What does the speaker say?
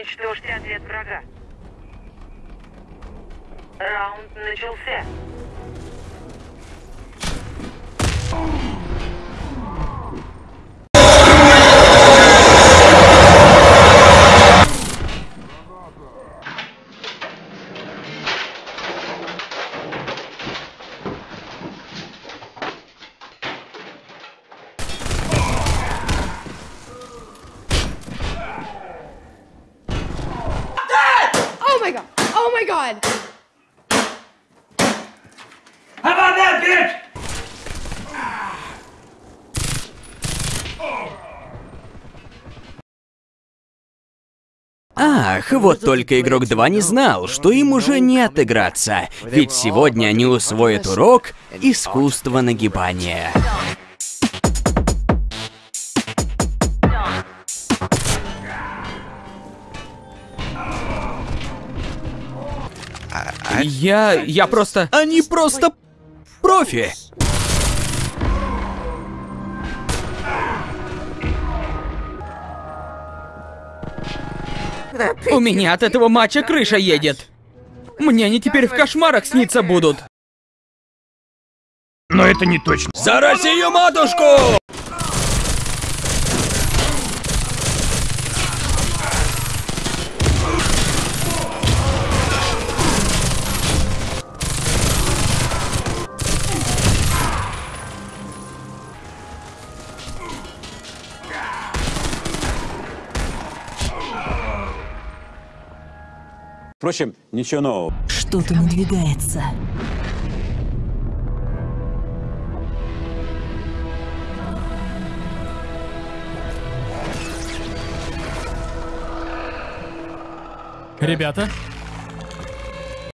Уничтожьте ответ врага. Раунд начался. My god! Oh my god! How about that, bitch? Ах, вот только игрок 2 не знал, что им уже не отыграться, ведь сегодня они усвоят урок искусства нагибания. Я... я просто... Они просто профи. У меня от этого матча крыша едет. Мне они теперь в кошмарах сниться будут. Но это не точно. За Россию, матушку! Впрочем, ничего нового. Что-то надвигается. Ребята,